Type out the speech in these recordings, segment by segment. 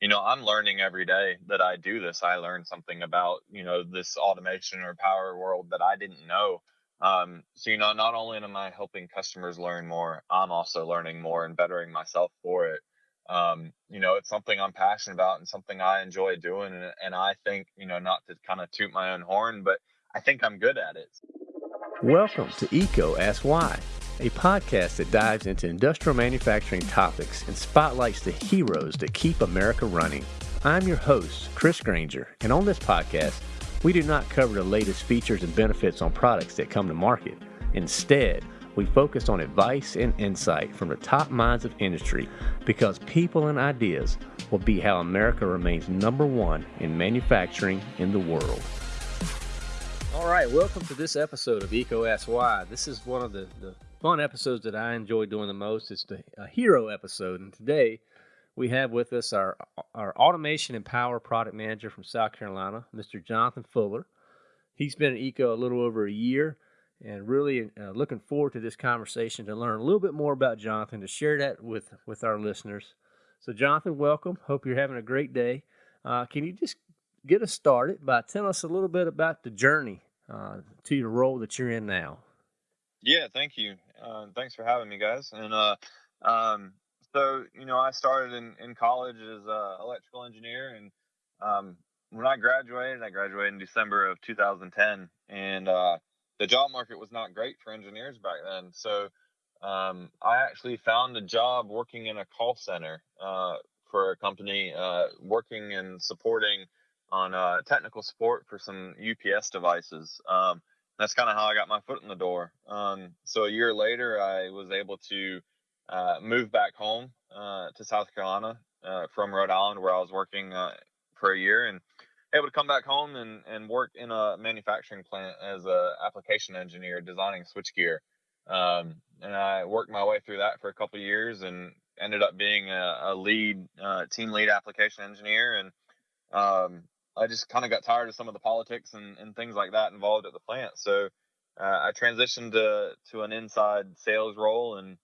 you know, I'm learning every day that I do this. I learn something about, you know, this automation or power world that I didn't know. Um, so, you know, not only am I helping customers learn more, I'm also learning more and bettering myself for it. Um, you know, it's something I'm passionate about and something I enjoy doing. And, and I think, you know, not to kind of toot my own horn, but I think I'm good at it. Welcome to EECO Ask Why, a podcast that dives into industrial manufacturing topics and spotlights the heroes that keep America running. I'm your host, Chris Granger, and on this podcast, we do not cover the latest features and benefits on products that come to market. Instead, we focus on advice and insight from the top minds of industry because people and ideas will be how America remains number one in manufacturing in the world. All right, welcome to this episode of EECO Ask Why. This is one of the, the fun episodes that I enjoy doing the most. It's the a hero episode, and today we have with us our our automation and power product manager from South Carolina, Mr. Jonathan Fuller. He's been at EECO a little over a year, and really uh, looking forward to this conversation to learn a little bit more about Jonathan to share that with with our listeners. So, Jonathan, welcome. Hope you're having a great day. Uh, can you just get us started by telling us a little bit about the journey uh, to the role that you're in now. Yeah, thank you. Uh, thanks for having me, guys. And uh, um, so, you know, I started in, in college as an electrical engineer. And um, when I graduated, I graduated in December of 2010. And uh, the job market was not great for engineers back then. So um, I actually found a job working in a call center uh, for a company, uh, working and supporting on uh, technical support for some UPS devices. Um, that's kind of how I got my foot in the door. Um, so a year later, I was able to uh, move back home uh, to South Carolina uh, from Rhode Island, where I was working uh, for a year, and able to come back home and, and work in a manufacturing plant as a application engineer designing switchgear. Um, and I worked my way through that for a couple years and ended up being a, a lead uh, team lead application engineer and um, I just kind of got tired of some of the politics and, and things like that involved at the plant. So uh, I transitioned to to an inside sales role and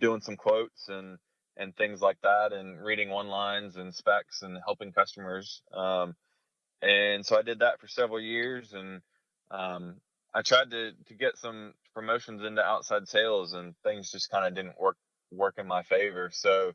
doing some quotes and and things like that, and reading one lines and specs and helping customers. Um, and so I did that for several years, and um, I tried to to get some promotions into outside sales, and things just kind of didn't work work in my favor. So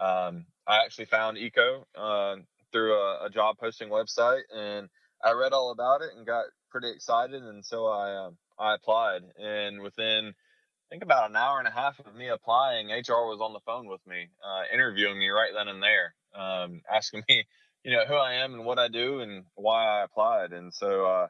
um, I actually found EECO Uh, through a, a, job posting website, and I read all about it and got pretty excited, and so I um, I applied, and within I think about an hour and a half of me applying, HR was on the phone with me, uh, interviewing me right then and there, um, asking me, you know, who I am and what I do and why I applied, and so uh,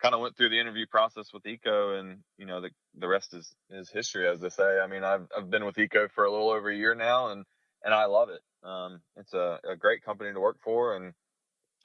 kind of went through the interview process with EECO, and you know, the the rest is is history, as they say. I mean, I've I've been with EECO for a little over a year now, and and I love it. Um, it's a, a, great company to work for, and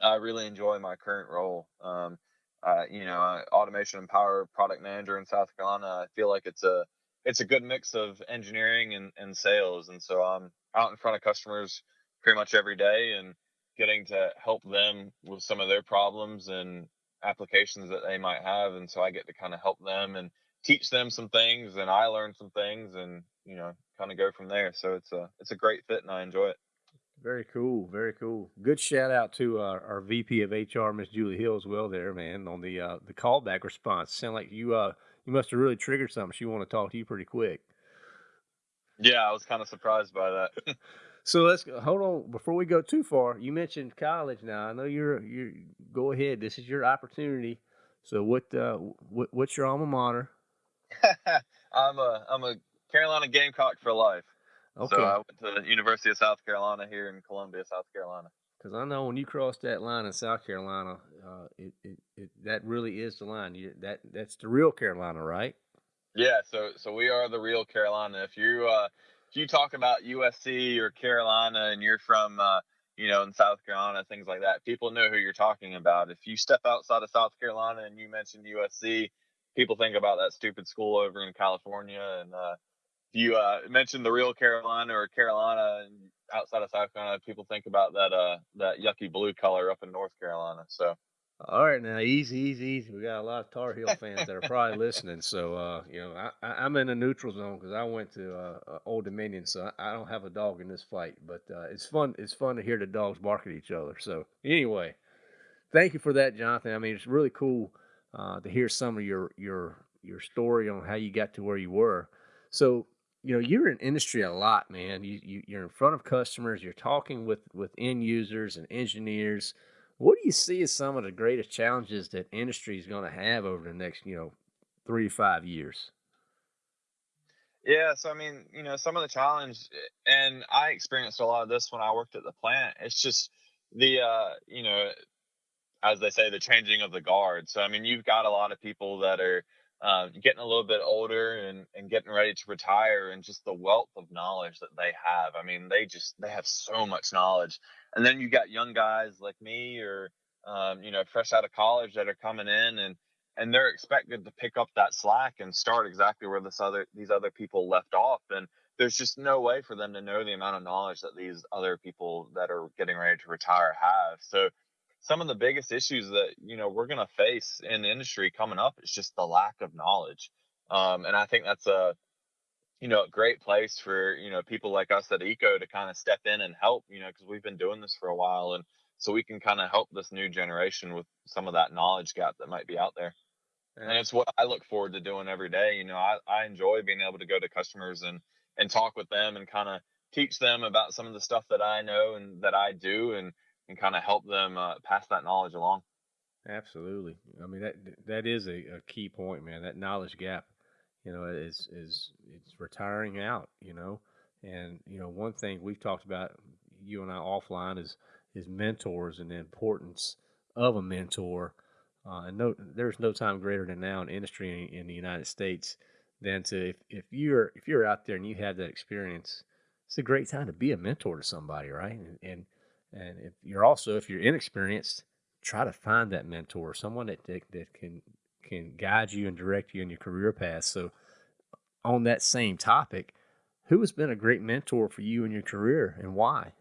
I really enjoy my current role. Um, uh, you know, automation and power product manager in South Carolina. I feel like it's a it's a good mix of engineering and, and sales, and so I'm out in front of customers pretty much every day and getting to help them with some of their problems and applications that they might have, and so I get to kind of help them and teach them some things, and I learn some things, and you know, kind of go from there. So it's a it's a great fit, and I enjoy it. Very cool, very cool. Good shout out to our, our VP of HR, Miss Julie Hill, as well. There, man, on the uh, the callback response. Sound like you uh you must have really triggered something. She want to talk to you pretty quick. Yeah, I was kind of surprised by that. so let's hold on before we go too far. You mentioned college. Now I know you're you go ahead. This is your opportunity. So what uh what, what's your alma mater? I'm a I'm a Carolina Gamecock for life. Okay. So I went to the University of South Carolina here in Columbia, South Carolina. Because I know when you cross that line in South Carolina, uh, it, it, it, that really is the line. You, that that's the real Carolina, right? Yeah. So so we are the real Carolina. If you uh, if you talk about USC or Carolina and you're from uh, you know in South Carolina, things like that, people know who you're talking about. If you step outside of South Carolina and you mention USC, people think about that stupid school over in California and uh, you uh, mentioned the real Carolina or Carolina outside of South Carolina, people think about that uh, that yucky blue color up in North Carolina. So All right, now easy, easy, easy. We got a lot of Tar Heel fans that are probably listening. So, uh, you know, I, am in a neutral zone because I went to uh, uh, Old Dominion, so I, don't have a dog in this fight. But uh, it's fun. It's fun to hear the dogs bark at each other. So, anyway, thank you for that, Jonathan. I mean, it's really cool to hear some of your your your story on how you got to where you were. So, you know, you're in industry a lot, man. You, you you're in front of customers. You're talking with with end users and engineers what do you see as some of the greatest challenges that industry is going to have over the next, you know, three five years? Yeah, so I mean, you know, some of the challenge, and I experienced a lot of this when I worked at the plant. It's just the, uh, you know, as they say, the changing of the guard. So I mean, you've got a lot of people that are uh, getting a little bit older and, and getting ready to retire and just the wealth of knowledge that they have. I mean, they just they have so much knowledge. And then you got young guys like me or um, you know, fresh out of college that are coming in and and they're expected to pick up that slack and start exactly where this other these other people left off. And there's just no way for them to know the amount of knowledge that these other people that are getting ready to retire have. So some of the biggest issues that you know we're going to face in the industry coming up is just the lack of knowledge um, and i think that's a you know a great place for you know people like us at EECO to kind of step in and help you know because we've been doing this for a while and so we can kind of help this new generation with some of that knowledge gap that might be out there. And it's what i look forward to doing every day you know i, I enjoy being able to go to customers and and talk with them and kind of teach them about some of the stuff that i know and that i do and and kind of help them uh, pass that knowledge along. Absolutely. I mean that that is a, a, key point, man. That knowledge gap, you know, is is it's retiring out, you know. And you know, one thing we've talked about you and I offline is is mentors and the importance of a mentor. Uh, and no, there's no time greater than now in industry in, in the United States than to if, if you're if you're out there and you have that experience, it's a great time to be a mentor to somebody, right? And, and and if you're also, if you're inexperienced, try to find that mentor, someone that, that, that can can guide you and direct you in your career path. So, on that same topic, who has been a great mentor for you in your career and why?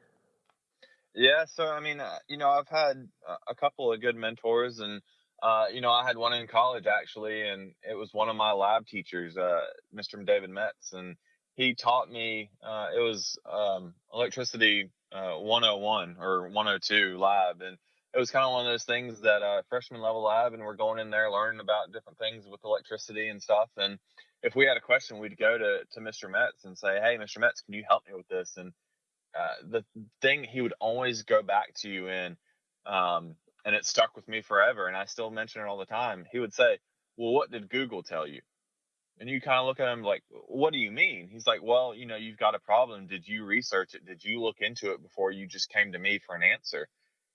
Yeah, so I mean, uh, you know, I've had a couple of good mentors, and uh, you know, I had one in college actually, and it was one of my lab teachers, uh, Mr. David Metz, and he taught me. Uh, it was um, electricity uh, 101 or 102 lab, and it was kind of one of those things that uh, freshman level lab, and we're going in there learning about different things with electricity and stuff. And if we had a question, we'd go to to Mr. Metz and say, "Hey, Mr. Metz, can you help me with this?" And uh, the thing he would always go back to you in, um, and it stuck with me forever, and I still mention it all the time. He would say, "Well, what did Google tell you?" And you kind of look at him like, what do you mean? He's like, well, you know, you've got a problem. Did you research it? Did you look into it before you just came to me for an answer?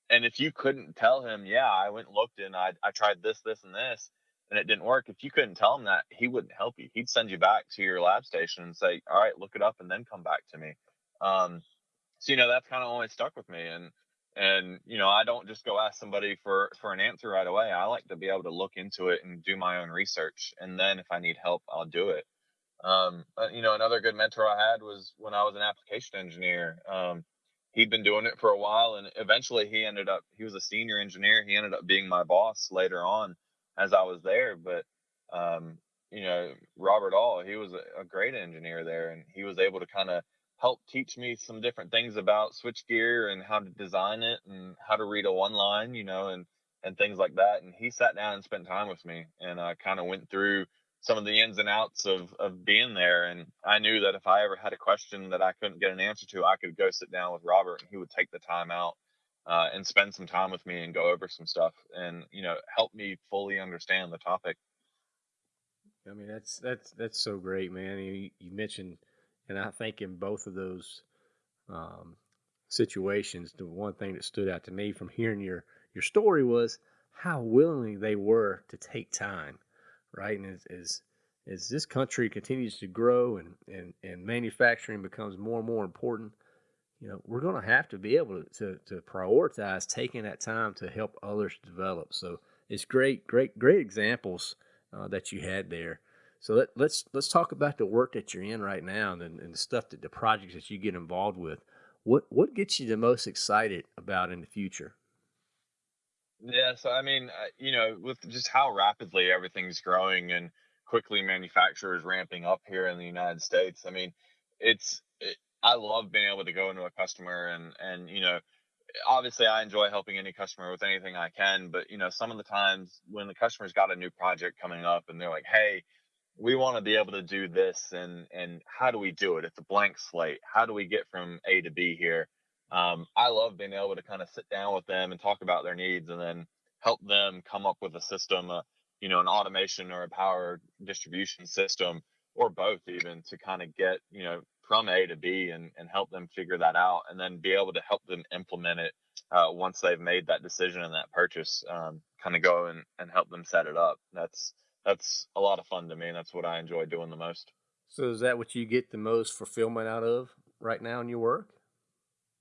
And if you couldn't tell him, yeah, I went and looked and I, I tried this, this, and this, and it didn't work, if you couldn't tell him that, he wouldn't help you. He'd send you back to your lab station and say, all right, look it up and then come back to me. Um, so, you know, that's kind of always stuck with me. And and you know i don't just go ask somebody for for an answer right away. I like to be able to look into it and do my own research and then if i need help i'll do it. Um, you know another good mentor i had was when i was an application engineer. Um, he'd been doing it for a while and eventually he ended up he was a senior engineer. He ended up being my boss later on as i was there but um, you know robert all he was a, a great engineer there and he was able to kind of helped teach me some different things about switchgear and how to design it and how to read a one line, you know, and and things like that. And he sat down and spent time with me, and I kind of went through some of the ins and outs of of being there. And I knew that if I ever had a question that I couldn't get an answer to, I could go sit down with Robert, and he would take the time out uh, and spend some time with me and go over some stuff, and you know, help me fully understand the topic. I mean, that's that's that's so great, man. You, you mentioned and I think in both of those um, situations, the one thing that stood out to me from hearing your your story was how willingly they were to take time, right? And as as, as this country continues to grow and, and, and manufacturing becomes more and more important, you know, we're going to have to be able to, to, to prioritize taking that time to help others develop. So it's great, great, great examples uh, that you had there. So let, us let's, let's talk about the work that you're in right now and, and the stuff that the projects that you get involved with. What what gets you the most excited about in the future? Yeah, so I mean, you know, with just how rapidly everything's growing and quickly manufacturers ramping up here in the United States, I mean, it's it, I love being able to go into a customer and and you know, obviously I enjoy helping any customer with anything I can, but you know, some of the times when the customer's got a new project coming up and they're like, "Hey, we want to be able to do this and and how do we do it? It's a blank slate. How do we get from A to B here?" Um, I love being able to kind of sit down with them and talk about their needs and then help them come up with a system, uh, you know, an automation or a power distribution system or both even to kind of get, you know, from A to B and, and help them figure that out and then be able to help them implement it uh, once they've made that decision and that purchase, um, kind of go and, and help them set it up. That's, that's a lot of fun to me. And that's what I enjoy doing the most. So is that what you get the most fulfillment out of right now in your work?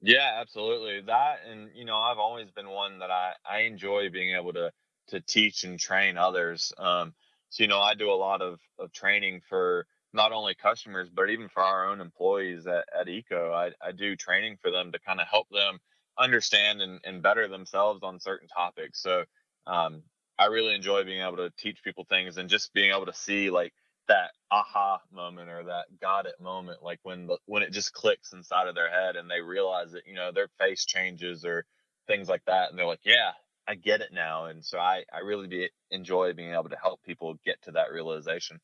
Yeah, absolutely. That and you know, I've always been one that I I enjoy being able to to teach and train others. Um, so you know, I do a lot of of training for not only customers but even for our own employees at, at EECO. I I do training for them to kind of help them understand and, and better themselves on certain topics. So um, I really enjoy being able to teach people things and just being able to see like that aha moment or that got it moment like when the when it just clicks inside of their head and they realize that you know their face changes or things like that and they're like yeah i get it now. And so i i really be, enjoy being able to help people get to that realization.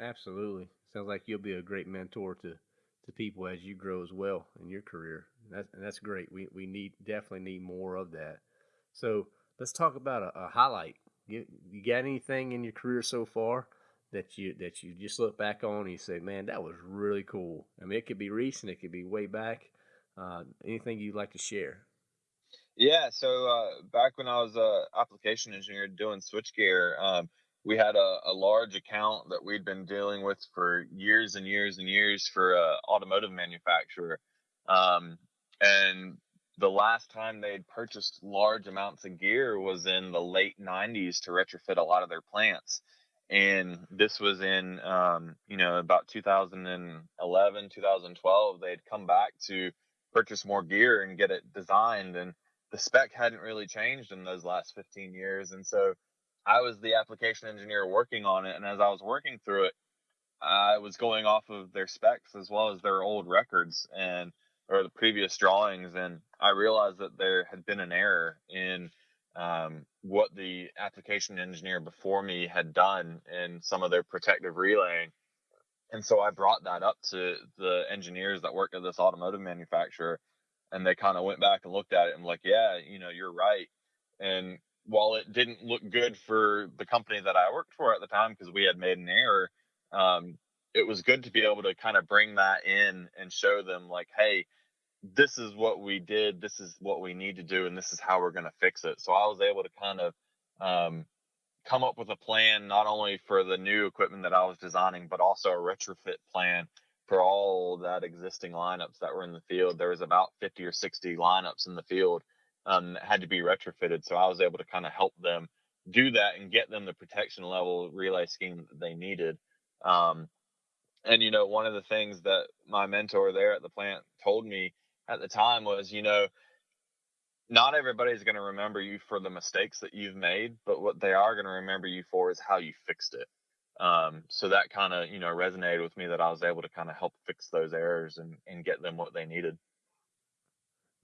Absolutely. Sounds like you'll be a great mentor to to people as you grow as well in your career. That's that's great. We we need definitely need more of that. So let's talk about a, a highlight you, you got anything in your career so far that you that you just look back on and you say, man, that was really cool. I mean, it could be recent, it could be way back. Uh, anything you'd like to share? Yeah, so uh, back when I was a application engineer doing switchgear, um, we had a, a, large account that we'd been dealing with for years and years and years for a automotive manufacturer. Um, and the last time they'd purchased large amounts of gear was in the late 90s to retrofit a lot of their plants. And this was in um, you know about 2011 2012 they'd come back to purchase more gear and get it designed and the spec hadn't really changed in those last 15 years. And so i was the application engineer working on it and as i was working through it i was going off of their specs as well as their old records and or the previous drawings and i realized that there had been an error in um, what the application engineer before me had done in some of their protective relaying. And so I brought that up to the engineers that worked at this automotive manufacturer, and they kind of went back and looked at it and like, yeah, you know, you're right. And while it didn't look good for the company that I worked for at the time because we had made an error, um, it was good to be able to kind of bring that in and show them like, hey, this is what we did, this is what we need to do, and this is how we're going to fix it. So I was able to kind of um, come up with a plan not only for the new equipment that I was designing, but also a retrofit plan for all that existing lineups that were in the field. There was about 50 or 60 lineups in the field um, that had to be retrofitted. So I was able to kind of help them do that and get them the protection level relay scheme that they needed. Um, and you know, one of the things that my mentor there at the plant told me at the time was, you know, not everybody's going to remember you for the mistakes that you've made, but what they are going to remember you for is how you fixed it. Um, so that kind of, you know, resonated with me that I was able to kind of help fix those errors and, and get them what they needed.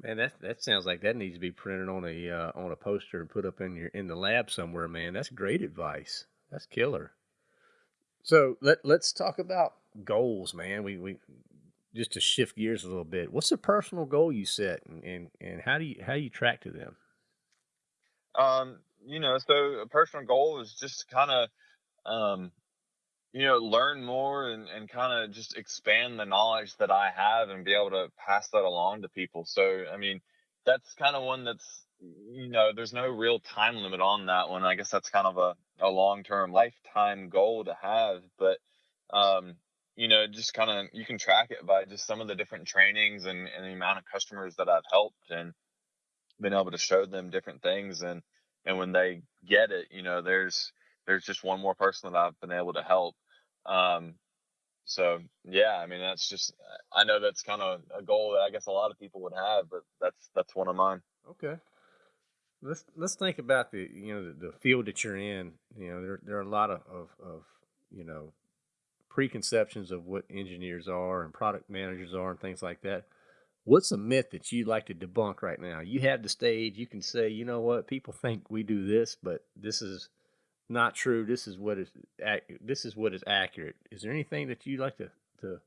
Man, that that sounds like that needs to be printed on a uh, on a poster and put up in your in the lab somewhere, man. That's great advice. That's killer. So let let's talk about goals, man. We we just to shift gears a little bit, what's the personal goal you set, and and, and how do you how do you track to them? Um, you know, so a personal goal is just kind of, um, you know, learn more and and kind of just expand the knowledge that I have and be able to pass that along to people. So, I mean, that's kind of one that's you know, there's no real time limit on that one. I guess that's kind of a, a long term lifetime goal to have. But um, you know, just kind of you can track it by just some of the different trainings and, and the amount of customers that I've helped and been able to show them different things and and when they get it, you know, there's there's just one more person that I've been able to help. Um, so yeah, I mean that's just I know that's kind of a goal that I guess a lot of people would have, but that's that's one of mine. Okay. let's let's think about the you know the, the field that you're in. You know, there there are a lot of, of, of you know preconceptions of what engineers are and product managers are and things like that. What's a myth that you'd like to debunk right now? You have the stage. You can say, you know what, people think we do this, but this is not true. This is what is this is what is accurate. Is there anything that you'd like to to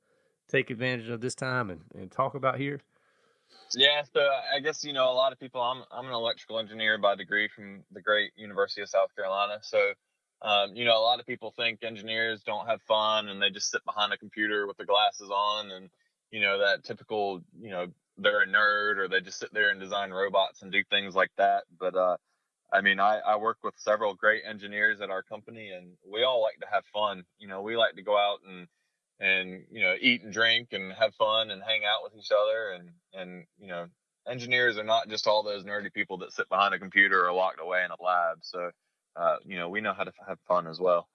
take advantage of this time and, and talk about here? Yeah, so I guess you know a lot of people. I'm I'm an electrical engineer by degree from the great University of South Carolina. So, um, you know, a lot of people think engineers don't have fun and they just sit behind a computer with their glasses on and you know that typical you know they're a nerd or they just sit there and design robots and do things like that. But uh, I mean, I, I work with several great engineers at our company, and we all like to have fun. You know, we like to go out and and you know eat and drink and have fun and hang out with each other and and you know engineers are not just all those nerdy people that sit behind a computer or locked away in a lab so uh, you know we know how to have fun as well.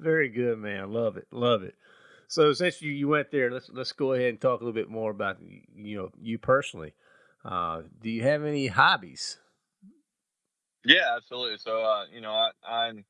Very good man. Love it love it. So since you, you went there let's let's go ahead and talk a little bit more about you know you personally. Uh, do you have any hobbies? Yeah absolutely. So uh, you know I, i'm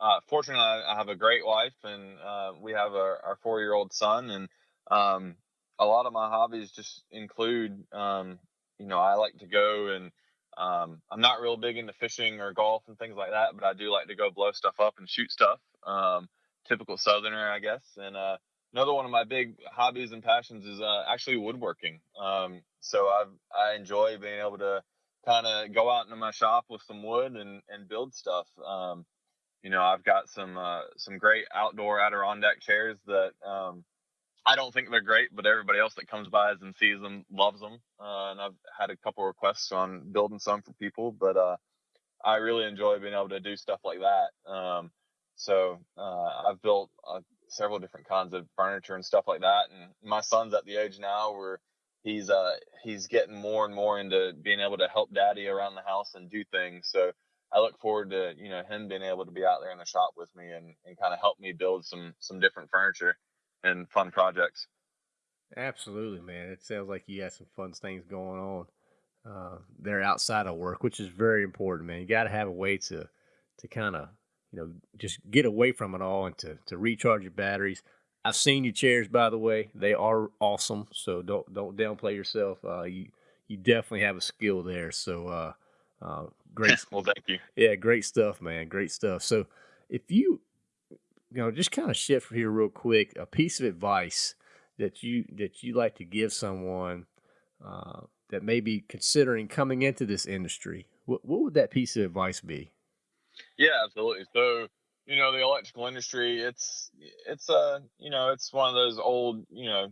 uh, fortunately, I have a great wife, and uh, we have our, our four year old son. And um, a lot of my hobbies just include, um, you know, I like to go and um, I'm not real big into fishing or golf and things like that, but I do like to go blow stuff up and shoot stuff. Um, typical Southerner, I guess. And uh, another one of my big hobbies and passions is uh, actually woodworking. Um, so I I enjoy being able to kind of go out into my shop with some wood and and build stuff. Um, you know, I've got some uh, some great outdoor Adirondack chairs that um, I don't think they're great, but everybody else that comes by and sees them loves them. Uh, and I've had a couple requests on building some for people, but uh, I really enjoy being able to do stuff like that. Um, so uh, I've built uh, several different kinds of furniture and stuff like that. And my son's at the age now where he's uh, he's getting more and more into being able to help daddy around the house and do things. So I look forward to you know him being able to be out there in the shop with me and, and kind of help me build some some different furniture and fun projects. Absolutely, man. It sounds like you got some fun things going on uh, there outside of work, which is very important, man. You got to have a way to to kind of you know just get away from it all and to to recharge your batteries. I've seen your chairs, by the way. They are awesome. So don't don't downplay yourself. Uh, you you definitely have a skill there. So uh, uh, great. well, thank you. Yeah, great stuff, man. Great stuff. So, if you, you know, just kind of shift here real quick, a piece of advice that you that you like to give someone uh, that may be considering coming into this industry, what what would that piece of advice be? Yeah, absolutely. So, you know, the electrical industry, it's it's uh, you know, it's one of those old, you know,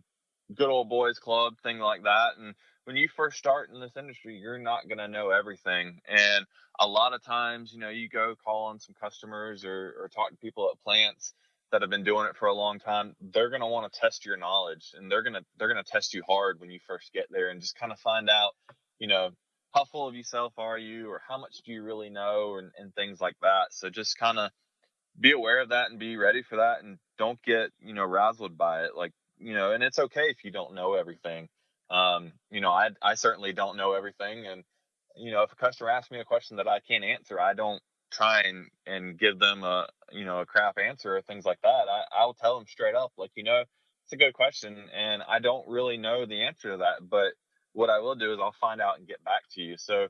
good old boys club thing like that, and when you first start in this industry, you're not going to know everything. And a lot of times, you know, you go call on some customers or, or talk to people at plants that have been doing it for a long time. They're going to want to test your knowledge and they're going to, they're going to test you hard when you first get there and just kind of find out, you know, how full of yourself are you or how much do you really know and, and things like that. So just kind of be aware of that and be ready for that and don't get, you know, razzled by it. Like, you know, and it's okay if you don't know everything um, you know, I I certainly don't know everything, and you know, if a customer asks me a question that I can't answer, I don't try and and give them a you know a crap answer or things like that. I I'll tell them straight up, like you know, it's a good question, and I don't really know the answer to that, but what I will do is I'll find out and get back to you. So,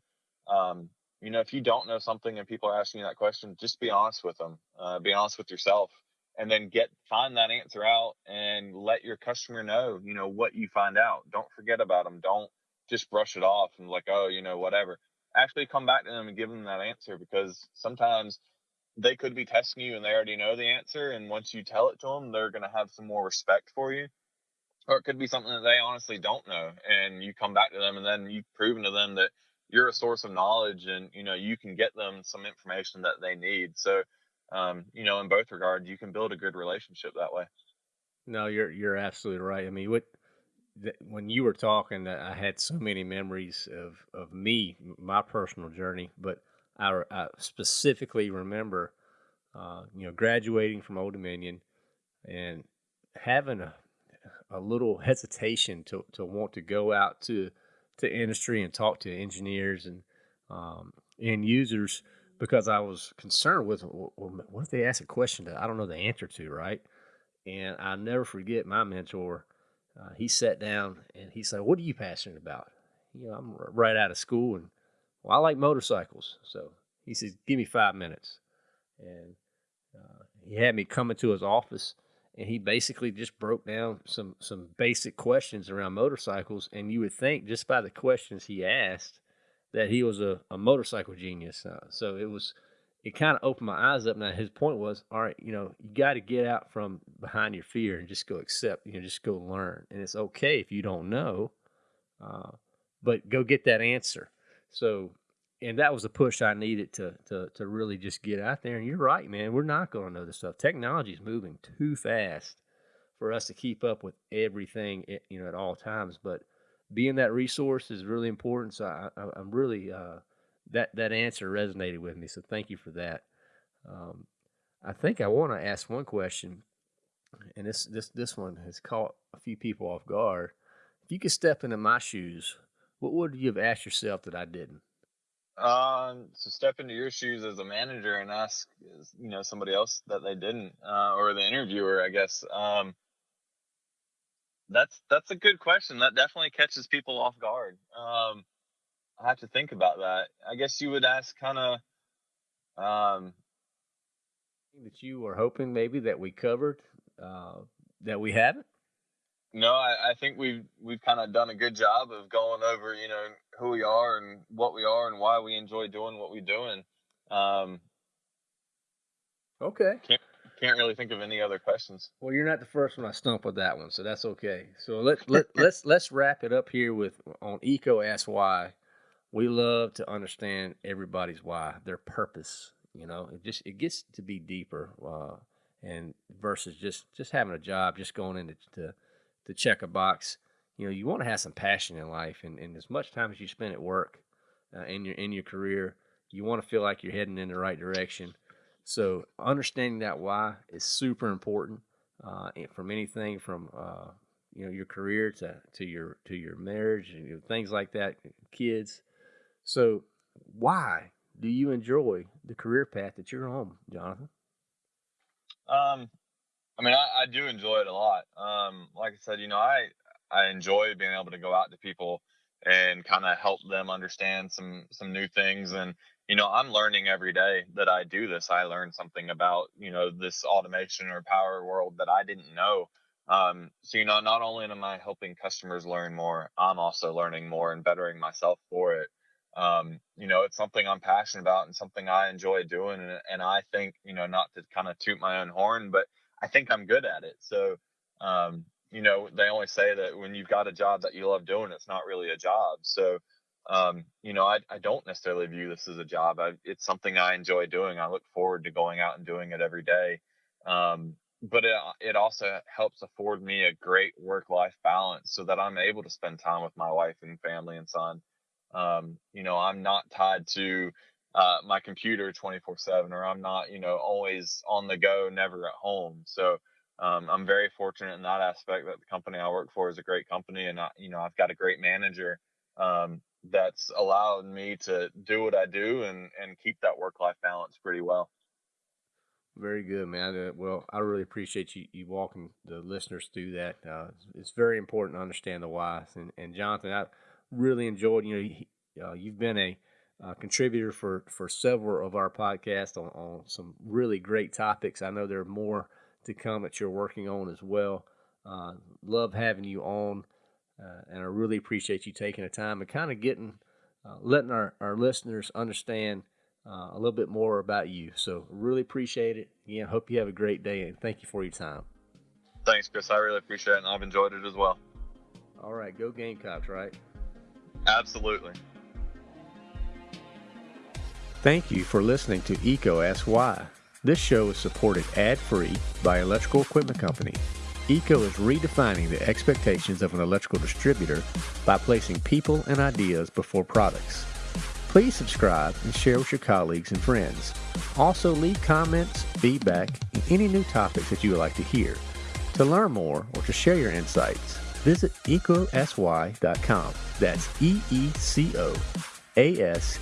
um, you know, if you don't know something and people are asking you that question, just be honest with them. Uh, be honest with yourself and then get find that answer out and let your customer know you know what you find out. Don't forget about them don't just brush it off and like oh you know whatever. Actually come back to them and give them that answer because sometimes they could be testing you and they already know the answer and once you tell it to them they're going to have some more respect for you. Or it could be something that they honestly don't know and you come back to them and then you've proven to them that you're a source of knowledge and you know you can get them some information that they need. So um, you know, in both regards, you can build a good relationship that way. No, you're you're absolutely right. I mean, what when you were talking, I had so many memories of of me, my personal journey, but I, I specifically remember, uh, you know, graduating from Old Dominion and having a a little hesitation to to want to go out to to industry and talk to engineers and um, end users because I was concerned with well, what if they ask a question that I don't know the answer to, right? And I never forget my mentor. Uh, he sat down and he said, "What are you passionate about?" You know, I'm right out of school, and well, I like motorcycles. So he says, "Give me five minutes," and uh, he had me come into his office, and he basically just broke down some some basic questions around motorcycles. And you would think just by the questions he asked that he was a, a motorcycle genius. Uh, so it was it kind of opened my eyes up. Now his point was, all right, you know, you got to get out from behind your fear and just go accept, you know, just go learn, and it's okay if you don't know, uh, but go get that answer. So, and that was a push I needed to to to really just get out there. And you're right, man, we're not going to know this stuff. Technology is moving too fast for us to keep up with everything, you know, at all times. But being that resource is really important. So I, am really uh, that that answer resonated with me. So thank you for that. Um, I think I want to ask one question, and this this this one has caught a few people off guard. If you could step into my shoes, what would you have asked yourself that I didn't? Um, so step into your shoes as a manager and ask, you know, somebody else that they didn't, uh, or the interviewer, I guess. Um, that's that's a good question. That definitely catches people off guard. Um, I have to think about that. I guess you would ask kind of um, that you were hoping maybe that we covered uh, that we haven't. No, I, I think we've we've kind of done a good job of going over, you know, who we are and what we are and why we enjoy doing what we're doing. Um, okay. Can't can't really think of any other questions. Well, you're not the first one I stumped with that one, so that's okay. So let let let's let's wrap it up here with on EECO Ask Why. We love to understand everybody's why, their purpose. You know, it just it gets to be deeper, uh, and versus just just having a job, just going in to, to to check a box. You know, you want to have some passion in life, and, and as much time as you spend at work, uh, in your in your career, you want to feel like you're heading in the right direction so understanding that why is super important uh, from anything from uh, you know your career to, to your to your marriage and you know, things like that, kids. So why do you enjoy the career path that you're on, Jonathan? Um, I mean, I, I do enjoy it a lot. Um, like I said, you know, I I enjoy being able to go out to people and kind of help them understand some some new things and you know i'm learning every day that i do this i learn something about you know this automation or power world that i didn't know um, so you know not only am i helping customers learn more i'm also learning more and bettering myself for it um, you know it's something i'm passionate about and something i enjoy doing and, and i think you know not to kind of toot my own horn but i think i'm good at it so um, you know they only say that when you've got a job that you love doing it's not really a job so um, you know, I, I don't necessarily view this as a job. I, it's something I enjoy doing. I look forward to going out and doing it every day. Um, but it, it also helps afford me a great work life balance so that I'm able to spend time with my wife and family and son. Um, you know, I'm not tied to uh, my computer 24 7 or I'm not, you know, always on the go, never at home. So, um, I'm very fortunate in that aspect that the company I work for is a great company and I, you know, I've got a great manager um, that's allowed me to do what I do and and keep that work life balance pretty well. Very good, man. Well, I really appreciate you, you walking the listeners through that. Uh, it's very important to understand the why. And, and Jonathan, I really enjoyed. You know, uh, you've been a uh, contributor for for several of our podcasts on, on some really great topics. I know there are more to come that you're working on as well. Uh, love having you on. Uh, and I really appreciate you taking the time and kind of getting, uh, letting our, our listeners understand uh, a little bit more about you. So really appreciate it. Again, hope you have a great day and thank you for your time. Thanks, Chris. I really appreciate it and I've enjoyed it as well. All right, go Gamecocks, right? Absolutely. Thank you for listening to EECO Ask Why. This show is supported ad free by Electrical Equipment Company. EECO is redefining the expectations of an electrical distributor by placing people and ideas before products. Please subscribe and share with your colleagues and friends. Also, leave comments, feedback, and any new topics that you would like to hear. To learn more or to share your insights, visit eecoaskwhy.com. That's E E C O askswhy.com.